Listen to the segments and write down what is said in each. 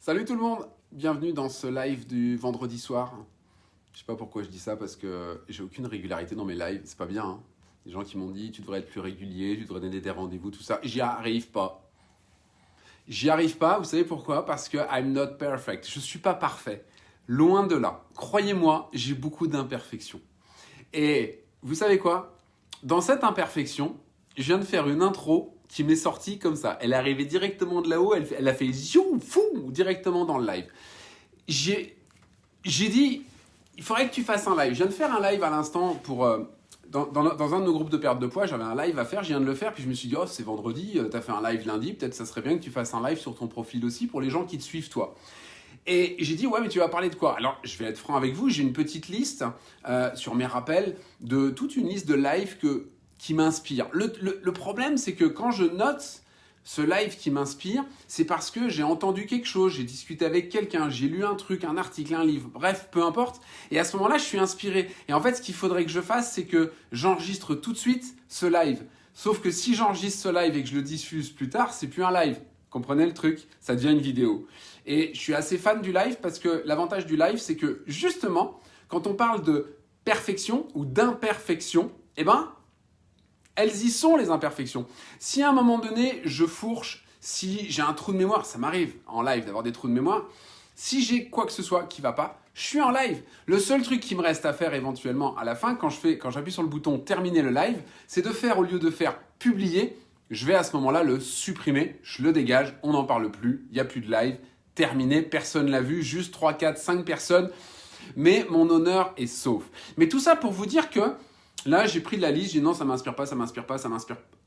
Salut tout le monde, bienvenue dans ce live du vendredi soir. Je sais pas pourquoi je dis ça parce que j'ai aucune régularité dans mes lives, c'est pas bien. Hein. Les gens qui m'ont dit tu devrais être plus régulier, tu devrais donner des rendez-vous, tout ça. J'y arrive pas. J'y arrive pas, vous savez pourquoi? Parce que I'm not perfect. Je suis pas parfait. Loin de là. Croyez-moi, j'ai beaucoup d'imperfections. Et vous savez quoi? Dans cette imperfection, je viens de faire une intro qui m'est sortie comme ça. Elle est arrivée directement de là-haut, elle, a fait ziou, fou, directement dans le live. J'ai dit, il faudrait que tu fasses un live. Je viens de faire un live à l'instant pour... Euh, dans, dans, un de nos groupes de perte de poids, j'avais un live à faire, je viens de le faire, puis je me suis dit, oh, c'est vendredi, euh, tu as fait un live lundi, peut-être ça serait bien que tu fasses un live sur ton profil aussi pour les gens qui te suivent toi. Et j'ai dit, ouais, mais tu vas parler de quoi? Alors, je vais être franc avec vous, j'ai une petite liste euh, sur mes rappels de toute une liste de lives que, qui m'inspire. Le, problème, c'est que quand je note ce live qui m'inspire, c'est parce que j'ai entendu quelque chose, j'ai discuté avec quelqu'un, j'ai lu un truc, un article, un livre, bref, peu importe. Et à ce moment-là, je suis inspiré. Et en fait, ce qu'il faudrait que je fasse, c'est que j'enregistre tout de suite ce live. Sauf que si j'enregistre ce live et que je le diffuse plus tard, c'est plus un live. Comprenez le truc? Ça devient une vidéo. Et je suis assez fan du live parce que l'avantage du live, c'est que justement, quand on parle de perfection ou d'imperfection, eh ben, elles y sont les imperfections. Si à un moment donné, je fourche, si j'ai un trou de mémoire, ça m'arrive en live d'avoir des trous de mémoire, si j'ai quoi que ce soit qui va pas, je suis en live. Le seul truc qui me reste à faire éventuellement à la fin, quand j'appuie sur le bouton terminer le live, c'est de faire au lieu de faire publier, je vais à ce moment-là le supprimer, je le dégage, on n'en parle plus, il n'y a plus de live, terminé, personne l'a vu, juste 3, 4, 5 personnes, mais mon honneur est sauf. Mais tout ça pour vous dire que Là, j'ai pris de la liste, j'ai dit non, ça m'inspire pas, ça m'inspire pas, ça m'inspire pas.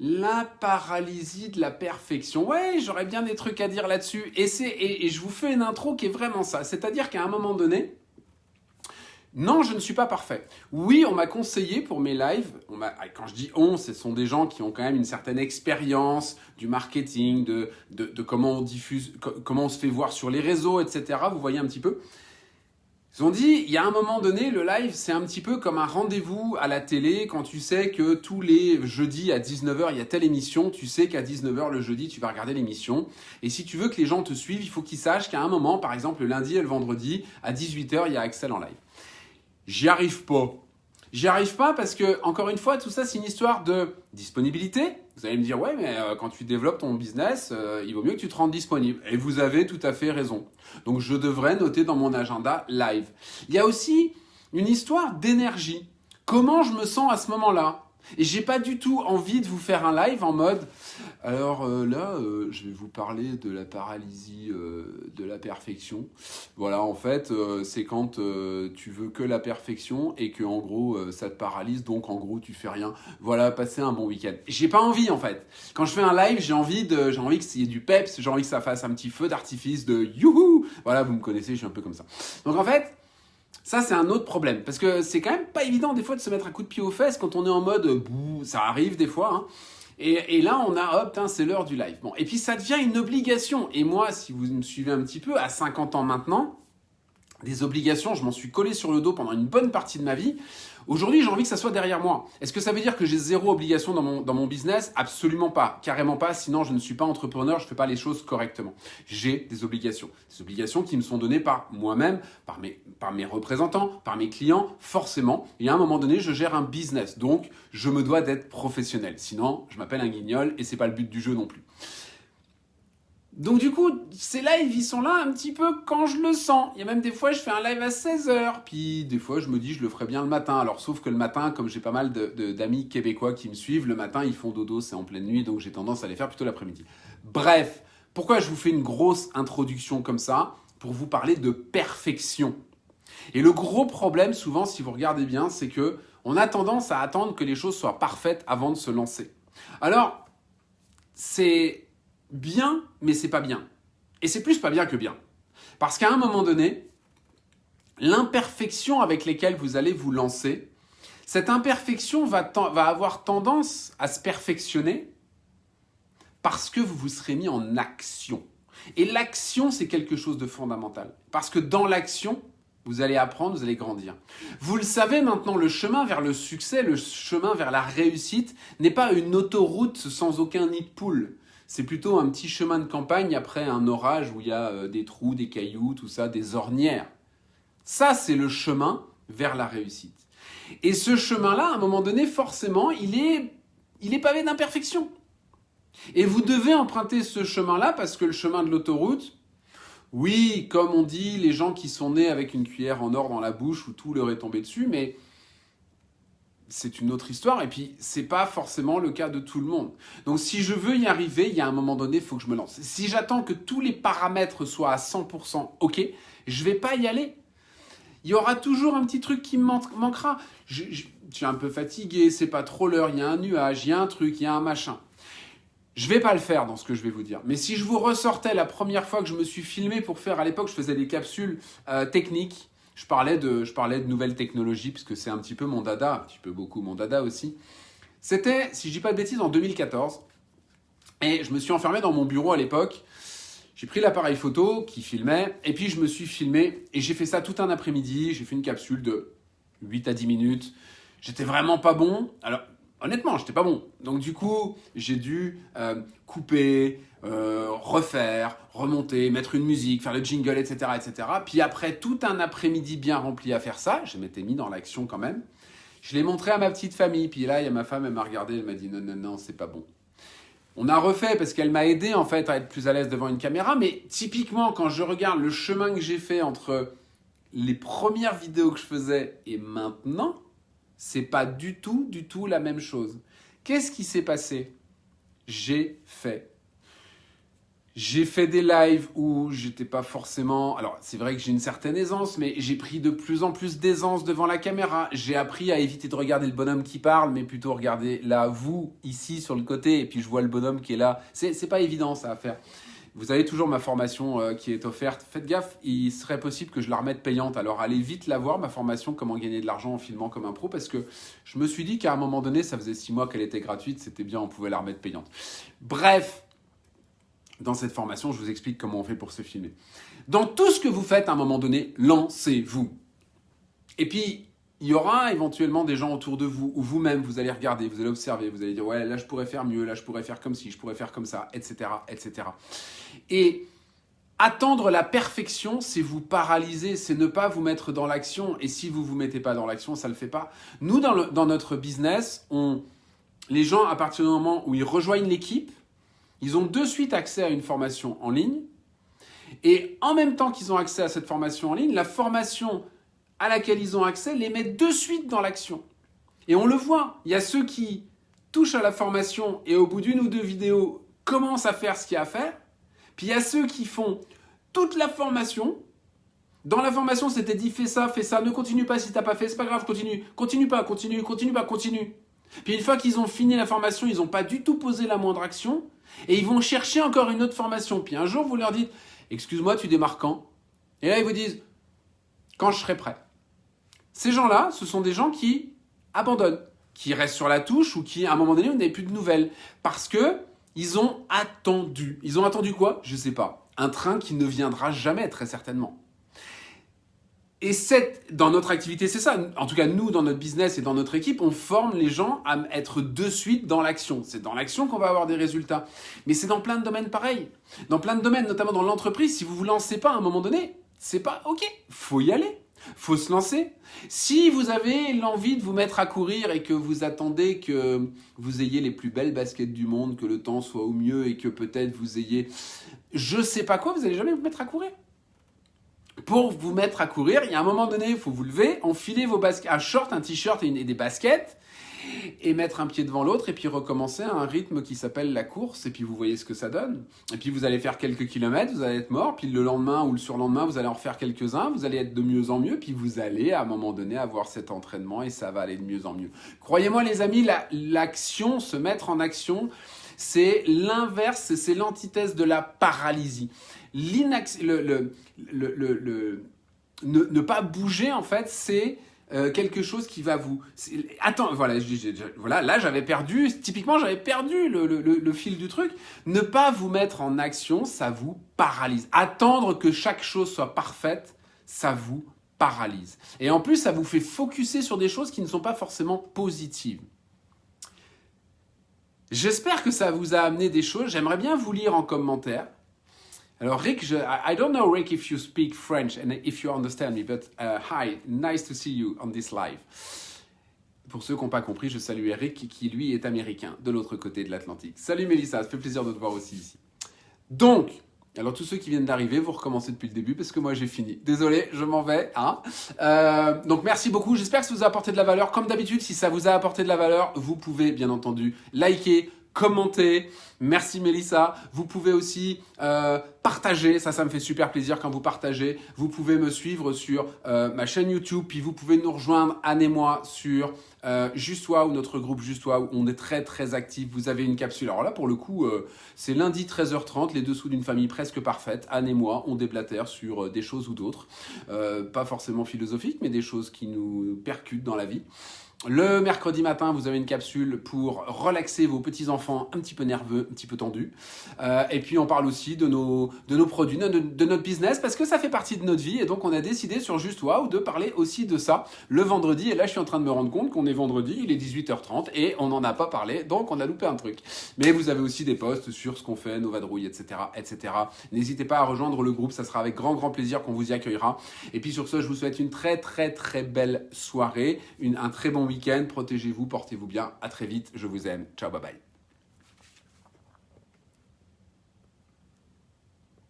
La paralysie de la perfection. Ouais, j'aurais bien des trucs à dire là-dessus. Et, et, je vous fais une intro qui est vraiment ça. C'est-à-dire qu'à un moment donné, non, je ne suis pas parfait. Oui, on m'a conseillé pour mes lives, on quand je dis on, ce sont des gens qui ont quand même une certaine expérience du marketing, de, de, de, comment on diffuse, comment on se fait voir sur les réseaux, etc. Vous voyez un petit peu. Ils ont dit, il y a un moment donné, le live, c'est un petit peu comme un rendez-vous à la télé quand tu sais que tous les jeudis à 19h, il y a telle émission, tu sais qu'à 19h le jeudi, tu vas regarder l'émission. Et si tu veux que les gens te suivent, il faut qu'ils sachent qu'à un moment, par exemple le lundi et le vendredi, à 18h, il y a Axel en live. J'y arrive pas. J'y arrive pas parce que, encore une fois, tout ça, c'est une histoire de disponibilité. Vous allez me dire, ouais, mais euh, quand tu développes ton business, euh, il vaut mieux que tu te rendes disponible. Et vous avez tout à fait raison. Donc, je devrais noter dans mon agenda live. Il y a aussi une histoire d'énergie. Comment je me sens à ce moment-là? Et j'ai pas du tout envie de vous faire un live en mode alors euh, là euh, je vais vous parler de la paralysie euh, de la perfection. Voilà en fait c'est quand tu veux que la perfection et que en gros ça te paralyse donc en gros tu fais rien. Voilà passer un bon week-end. J'ai pas envie en fait. Quand je fais un live j'ai envie de j'ai envie y ait du peps, j'ai envie que ça fasse un petit feu d'artifice de youhou. Voilà vous me connaissez je suis un peu comme ça. Donc en fait ça, c'est un autre problème. Parce que c'est quand même pas évident, des fois, de se mettre un coup de pied aux fesses quand on est en mode bouh, ça arrive des fois. Hein. Et, là, on a, hop, c'est l'heure du live. Et puis ça devient une obligation. Et moi, si vous me suivez un petit peu, à 50 ans maintenant, des obligations, je m'en suis collé sur le dos pendant une bonne partie de ma vie. Aujourd'hui, j'ai envie que ça soit derrière moi. Est-ce que ça veut dire que j'ai zéro obligation dans mon, dans mon business? Absolument pas, carrément pas, sinon je ne suis pas entrepreneur, je ne fais pas les choses correctement. J'ai des obligations, des obligations qui me sont données par moi-même, par mes, par mes représentants, par mes clients, forcément. Et à un moment donné, je gère un business, donc je me dois d'être professionnel. Sinon, je m'appelle un guignol et c'est pas le but du jeu non plus. Donc du coup, ces lives, ils sont là un petit peu quand je le sens. Il y a même des fois, je fais un live à 16h, puis des fois, je me dis, je le ferai bien le matin. Alors, sauf que le matin, comme j'ai pas mal d'amis québécois qui me suivent, le matin, ils font dodo, c'est en pleine nuit, donc j'ai tendance à les faire plutôt l'après-midi. Bref, pourquoi je vous fais une grosse introduction comme ça? Pour vous parler de perfection. Et le gros problème, souvent, si vous regardez bien, c'est que on a tendance à attendre que les choses soient parfaites avant de se lancer. Alors, c'est bien, mais c'est pas bien. Et c'est plus pas bien que bien. Parce qu'à un moment donné, l'imperfection avec laquelle vous allez vous lancer, cette imperfection va, va avoir tendance à se perfectionner parce que vous vous serez mis en action. Et l'action, c'est quelque chose de fondamental. Parce que dans l'action, vous allez apprendre, vous allez grandir. Vous le savez maintenant, le chemin vers le succès, le chemin vers la réussite n'est pas une autoroute sans aucun nid de poule c'est plutôt un petit chemin de campagne après un orage où il y a euh, des trous, des cailloux, tout ça, des ornières. Ça, c'est le chemin vers la réussite. Et ce chemin-là, à un moment donné, forcément, il est, il est pavé d'imperfections. Et vous devez emprunter ce chemin-là parce que le chemin de l'autoroute, oui, comme on dit, les gens qui sont nés avec une cuillère en or dans la bouche où tout leur est tombé dessus, mais c'est une autre histoire. Et puis, c'est pas forcément le cas de tout le monde. Donc, si je veux y arriver, il y a un moment donné, il faut que je me lance. Si j'attends que tous les paramètres soient à 100% OK, je vais pas y aller. Il y aura toujours un petit truc qui me manquera. Je, suis un peu fatigué, c'est pas trop l'heure, il y a un nuage, il y a un truc, il y a un machin. Je vais pas le faire dans ce que je vais vous dire. Mais si je vous ressortais la première fois que je me suis filmé pour faire, à l'époque, je faisais des capsules euh, techniques. Je parlais, de, je parlais de nouvelles technologies, puisque c'est un petit peu mon dada, un petit peu beaucoup mon dada aussi. C'était, si je dis pas de bêtises, en 2014. Et je me suis enfermé dans mon bureau à l'époque. J'ai pris l'appareil photo qui filmait, et puis je me suis filmé, et j'ai fait ça tout un après-midi. J'ai fait une capsule de 8 à 10 minutes. J'étais vraiment pas bon. Alors, honnêtement, j'étais pas bon. Donc du coup, j'ai dû euh, couper, euh, refaire, remonter, mettre une musique, faire le jingle, etc., etc. Puis après tout un après-midi bien rempli à faire ça, je m'étais mis dans l'action quand même. Je l'ai montré à ma petite famille. Puis là, il y a ma femme, elle m'a regardé, elle m'a dit non, non, non, c'est pas bon. On a refait parce qu'elle m'a aidé en fait à être plus à l'aise devant une caméra. Mais typiquement, quand je regarde le chemin que j'ai fait entre les premières vidéos que je faisais et maintenant, c'est pas du tout, du tout la même chose. Qu'est-ce qui s'est passé? J'ai fait. J'ai fait des lives où j'étais pas forcément. Alors, c'est vrai que j'ai une certaine aisance, mais j'ai pris de plus en plus d'aisance devant la caméra. J'ai appris à éviter de regarder le bonhomme qui parle, mais plutôt regarder là, vous, ici, sur le côté, et puis je vois le bonhomme qui est là. C'est pas évident, ça à faire. Vous avez toujours ma formation euh, qui est offerte. Faites gaffe, il serait possible que je la remette payante. Alors allez vite la voir, ma formation Comment gagner de l'argent en filmant comme un pro, parce que je me suis dit qu'à un moment donné, ça faisait six mois qu'elle était gratuite, c'était bien, on pouvait la remettre payante. Bref, dans cette formation, je vous explique comment on fait pour se filmer. Dans tout ce que vous faites, à un moment donné, lancez-vous. Et puis, il y aura éventuellement des gens autour de vous, ou vous-même, vous allez regarder, vous allez observer, vous allez dire, ouais, là je pourrais faire mieux, là je pourrais faire comme ci, je pourrais faire comme ça, etc., etc. Et attendre la perfection, c'est vous paralyser, c'est ne pas vous mettre dans l'action. Et si vous ne vous mettez pas dans l'action, ça ne le fait pas. Nous, dans, dans notre business, les gens, à partir du moment où ils rejoignent l'équipe, ils ont de suite accès à une formation en ligne. Et en même temps qu'ils ont accès à cette formation en ligne, la formation à laquelle ils ont accès les met de suite dans l'action. Et on le voit, il y a ceux qui touchent à la formation et au bout d'une ou deux vidéos commencent à faire ce qu'il y a à faire. Puis il y a ceux qui font toute la formation. Dans la formation, c'était dit fais ça, fais ça, ne continue pas si t'as pas fait, c'est pas grave, continue, continue pas, continue, continue pas, continue. Puis une fois qu'ils ont fini la formation, ils n'ont pas du tout posé la moindre action et ils vont chercher encore une autre formation. Puis un jour, vous leur dites excuse-moi, tu démarres quand? Et là, ils vous disent quand je serai prêt. Ces gens-là, ce sont des gens qui abandonnent, qui restent sur la touche ou qui, à un moment donné, n'avez plus de nouvelles. Parce que ils ont attendu. Ils ont attendu quoi? Je ne sais pas. Un train qui ne viendra jamais, très certainement. Et dans notre activité, c'est ça. En tout cas, nous, dans notre business et dans notre équipe, on forme les gens à être de suite dans l'action. C'est dans l'action qu'on va avoir des résultats. Mais c'est dans plein de domaines pareils. Dans plein de domaines, notamment dans l'entreprise, si vous vous lancez pas à un moment donné, c'est pas OK. Faut y aller faut se lancer. Si vous avez l'envie de vous mettre à courir et que vous attendez que vous ayez les plus belles baskets du monde, que le temps soit au mieux et que peut-être vous ayez je sais pas quoi, vous n'allez jamais vous mettre à courir. Pour vous mettre à courir, il y a un moment donné, il faut vous lever, enfiler vos baskets, un short, un t-shirt et, et des baskets et mettre un pied devant l'autre et puis recommencer à un rythme qui s'appelle la course et puis vous voyez ce que ça donne. Et puis vous allez faire quelques kilomètres, vous allez être mort, puis le lendemain ou le surlendemain vous allez en refaire quelques-uns, vous allez être de mieux en mieux, puis vous allez à un moment donné avoir cet entraînement et ça va aller de mieux en mieux. Croyez-moi les amis, l'action, se mettre en action, c'est l'inverse, c'est l'antithèse de la paralysie. Le, le, le, ne, pas bouger en fait, c'est euh, quelque chose qui va vous... Attends, voilà, là j'avais perdu, typiquement j'avais perdu le, le, fil du truc. Ne pas vous mettre en action, ça vous paralyse. Attendre que chaque chose soit parfaite, ça vous paralyse. Et en plus, ça vous fait focuser sur des choses qui ne sont pas forcément positives. J'espère que ça vous a amené des choses. J'aimerais bien vous lire en commentaire. Alors Rick, je, I don't know Rick if you speak French and if you understand me, but uh, hi, nice to see you on this live. Pour ceux qui n'ont pas compris, je salue Eric qui lui est américain, de l'autre côté de l'Atlantique. Salut Mélissa, ça fait plaisir de te voir aussi ici. Donc, alors tous ceux qui viennent d'arriver, vous recommencez depuis le début parce que moi j'ai fini. Désolé, je m'en vais. Hein euh, donc merci beaucoup, j'espère que ça vous a apporté de la valeur. Comme d'habitude, si ça vous a apporté de la valeur, vous pouvez bien entendu liker, commenter. Merci Mélissa. Vous pouvez aussi euh, partager, ça, ça me fait super plaisir quand vous partagez. Vous pouvez me suivre sur euh, ma chaîne YouTube, puis vous pouvez nous rejoindre, Anne et moi, sur euh, ou notre groupe Justois, où on est très très actif. Vous avez une capsule. Alors là, pour le coup, euh, c'est lundi 13h30, les dessous d'une famille presque parfaite. Anne et moi, on déblatère sur des choses ou d'autres. pas forcément philosophiques, mais des choses qui nous percutent dans la vie. Le mercredi matin, vous avez une capsule pour relaxer vos petits-enfants un petit peu nerveux, un petit peu tendus. Euh, et puis, on parle aussi de nos, de nos produits, de, de, notre business, parce que ça fait partie de notre vie. Et donc, on a décidé sur Juste Wow de parler aussi de ça le vendredi. Et là, je suis en train de me rendre compte qu'on est vendredi, il est 18h30 et on n'en a pas parlé. Donc, on a loupé un truc. Mais vous avez aussi des posts sur ce qu'on fait, nos vadrouilles, etc. etc. N'hésitez pas à rejoindre le groupe, ça sera avec grand, grand plaisir qu'on vous y accueillera. Et puis, sur ce, je vous souhaite une très, très, très belle soirée, une, un très bon Protégez-vous, portez-vous bien. À très vite. Je vous aime. Ciao, bye bye.